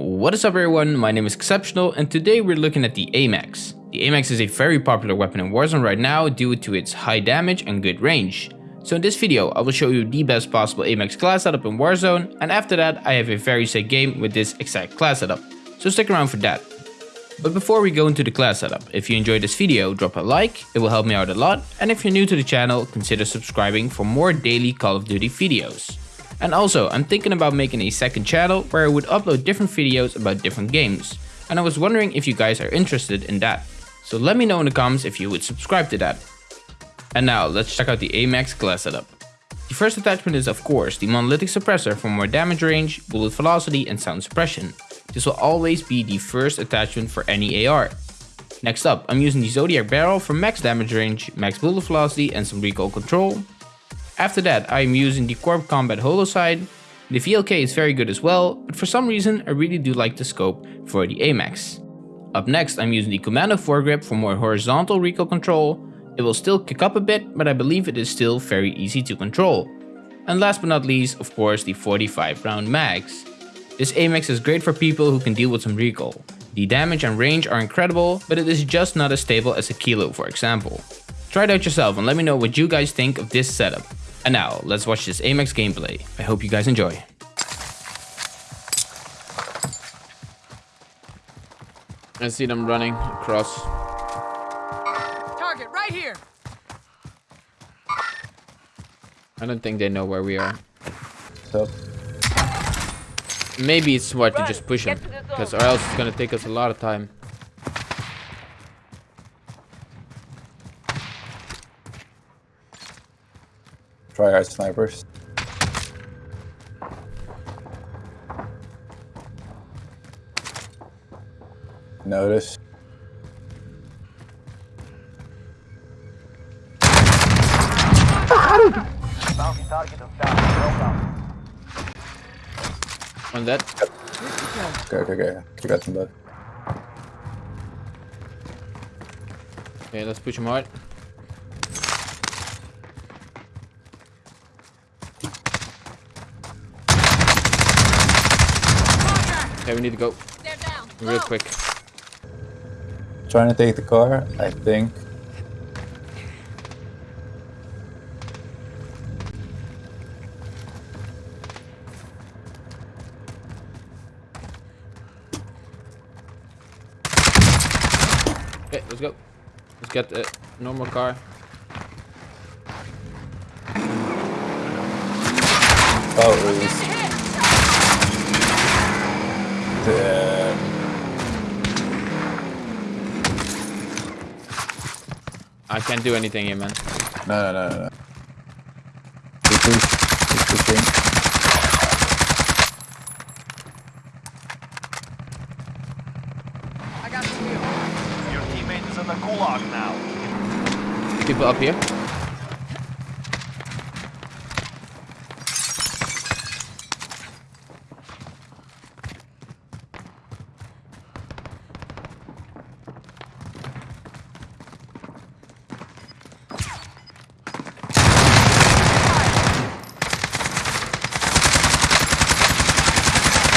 What is up everyone, my name is Exceptional and today we're looking at the AMAX. The AMAX is a very popular weapon in Warzone right now due to its high damage and good range. So in this video I will show you the best possible AMAX class setup in Warzone and after that I have a very sick game with this exact class setup. So stick around for that. But before we go into the class setup, if you enjoyed this video drop a like, it will help me out a lot and if you're new to the channel consider subscribing for more daily Call of Duty videos. And also, I'm thinking about making a second channel where I would upload different videos about different games. And I was wondering if you guys are interested in that. So let me know in the comments if you would subscribe to that. And now, let's check out the AMAX class setup. The first attachment is of course the monolithic suppressor for more damage range, bullet velocity and sound suppression. This will always be the first attachment for any AR. Next up, I'm using the Zodiac barrel for max damage range, max bullet velocity and some recoil control. After that, I'm using the Corp Combat Holo sight. The VLK is very good as well, but for some reason I really do like the scope for the AMAX. Up next, I'm using the Commando foregrip for more horizontal recoil control. It will still kick up a bit, but I believe it is still very easy to control. And last but not least, of course, the 45 round mags. This AMAX is great for people who can deal with some recoil. The damage and range are incredible, but it is just not as stable as a Kilo for example. Try it out yourself and let me know what you guys think of this setup. And now, let's watch this AMAX gameplay. I hope you guys enjoy. I see them running across. Target right here. I don't think they know where we are. So, Maybe it's smart to just push them, because or else it's gonna take us a lot of time. Try snipers. Notice. On that, Okay, okay, okay. I got some left. okay, let's push them hard. Okay, we need to go down. real Low. quick. Trying to take the car, I think. Okay, let's go. Let's get uh, a normal car. Oh, it was. Damn. I can't do anything here, man. No, no, no, no, no. Keep push- I got the wheel. Your teammate is in the gulag now. People up here.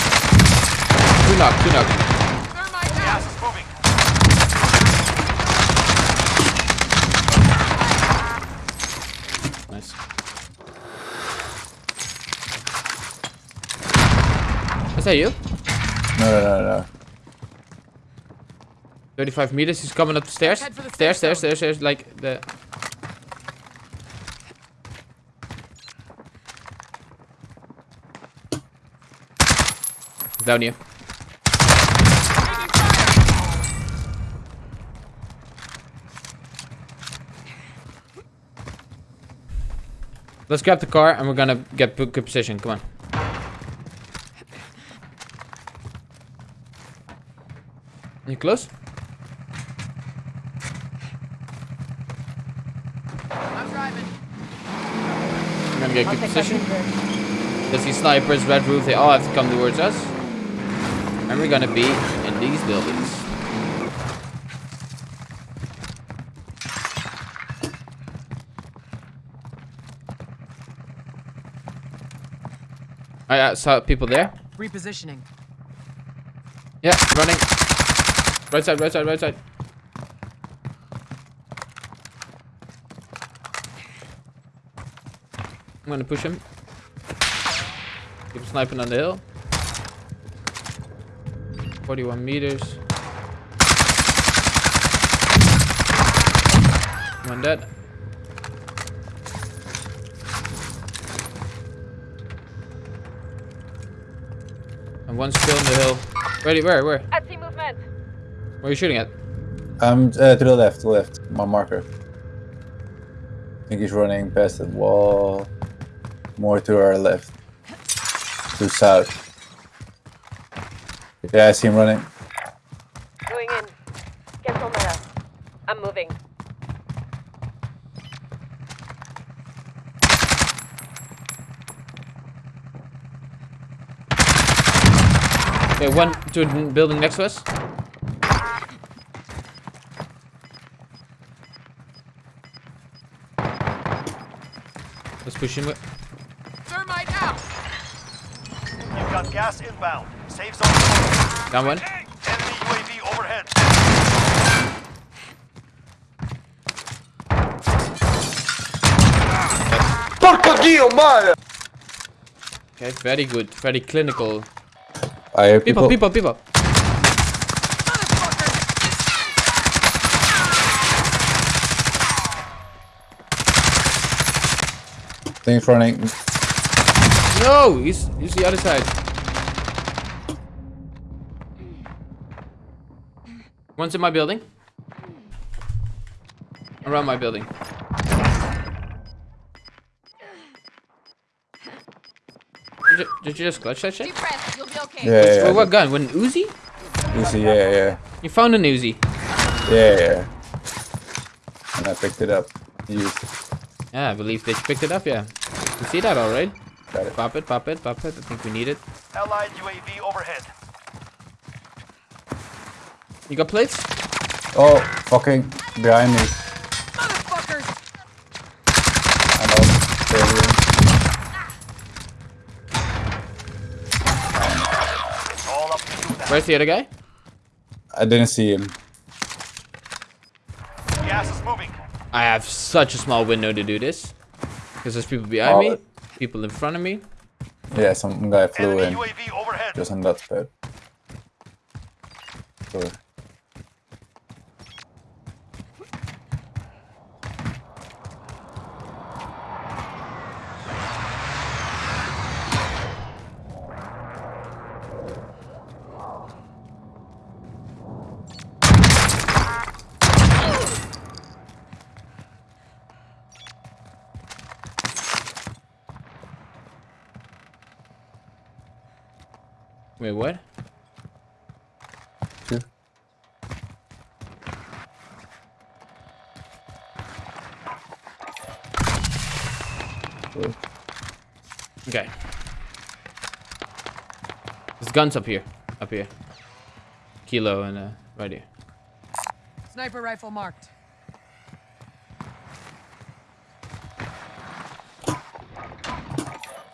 Two knock, two knock. Thermite Gas down. is moving. Nice. Is that you? No, no, no, no. 35 meters, he's coming up the stairs. The Stairs, safe stairs, stairs, stairs, like the... He's down here. Let's grab the car and we're gonna get good good position. Come on. You close? I'm driving. We're gonna get good position. There's see snipers, red roof, they all have to come towards us. And we're gonna be in these buildings. I uh, saw people there. Repositioning. Yeah, running. Right side, right side, right side. I'm gonna push him. Keep sniping on the hill. 41 meters. One dead. And one still in the hill. Ready, where, where? I see movement. Where are you shooting at? Um, uh, to the left, to the left. My marker. I think he's running past the wall. More to our left. To south. Yeah, I see him running. Going in. Get Somera. I'm moving. Okay, one to the building next to us. Let's push him. Thermite out. You've got gas inbound. Safe zone. closed. Down one. Enemy UAV overhead. Porco Dio, Okay, very good. Very clinical. I hear People, people. people, people. Things running. No, he's he's the other side. One's in my building. Around my building. Did you, did you just clutch that shit? Deep breath. You'll be okay. Yeah, yeah, With yeah. what gun? With an Uzi? Easy, yeah, yeah. You found an Uzi. Yeah, yeah. And I picked it up. Used. Yeah, I believe they picked it up, yeah. You see that alright? Got it. Pop it, pop it, pop it. I think we need it. Allied UAV overhead. You got plates? Oh, fucking behind me. Motherfuckers. I know. Where's the other guy? I didn't see him. Gas is moving. I have such a small window to do this. Because there's people behind me, Oh. people in front of me. Yeah, some guy flew Enemy in. UAV overhead. Just on that pad. Door. Wait, what? Two. Okay. There's guns up here. Up here. Kilo and uh, right here. Sniper rifle marked.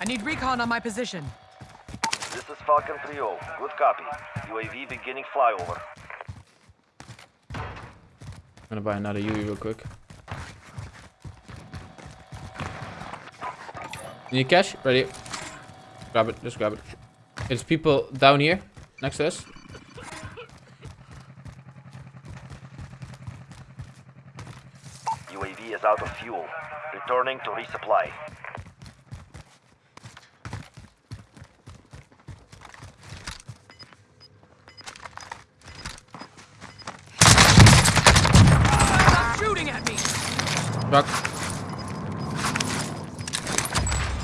I need recon on my position. Falcon 3-0. Good copy. UAV beginning flyover. I'm gonna buy another UV real quick. You need cash? Ready. Grab it, just grab it. There's people down here, next to us. UAV is out of fuel. Returning to resupply. Truck.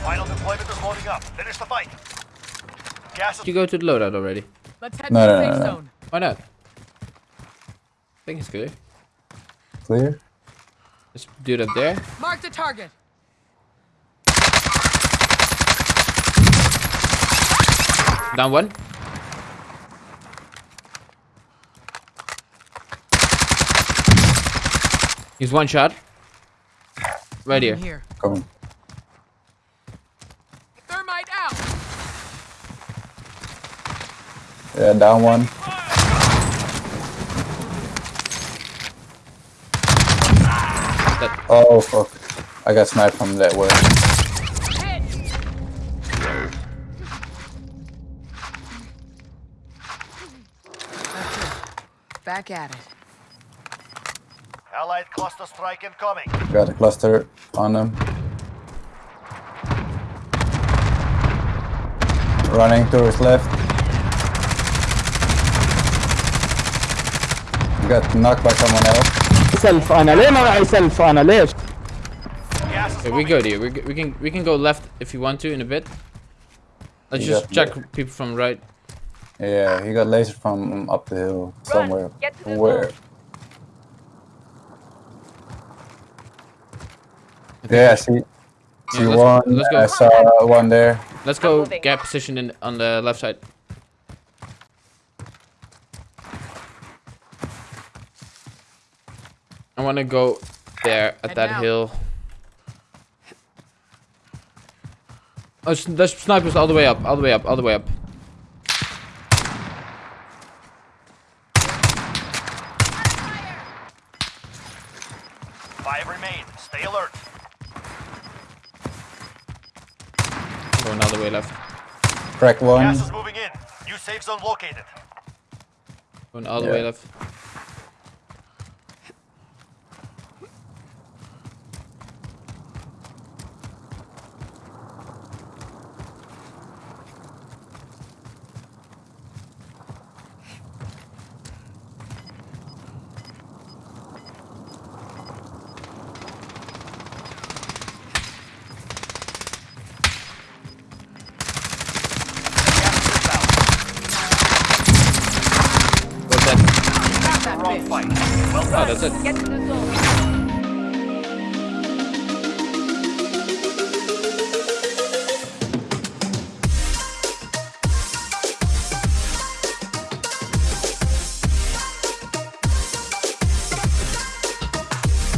Final deployment is loading up. Finish the fight. Gas Did you go to the loadout already? Let's head No, to no, the no, safe no. zone. Why not? I think it's good. Clear? Let's do it up there. Mark the target. Down one. He's one shot. Right here. In here. Coming. Thermite out. Yeah, down one. That Oh fuck. I got sniped from that way. Back at it. Allied cluster strike incoming. Got a cluster on them. Running towards left. Got knocked by someone else. سلف انا ليه ما معي سلف انا ليش؟ Gas is Okay, we moving. go there. We, g- we can we can go left if you want to in a bit. Let's You just got check left. people from right. Yeah, he got laser from up the hill somewhere. Get to the Where? zone. Yeah, see, see let's one. let's go. I saw one there. Let's go moving. gap position in on the left side. I want to go there at Head that now. hill. Oh, there's snipers all the way up, all the way up, all the way up. Five remain. Stay alert. Going all the way left. Crack one. Gas is moving in. New safe zone located. Going all the way left. Gas is inbound. What's that? That Wrong bitch. fight. Well Oh, done. that's it.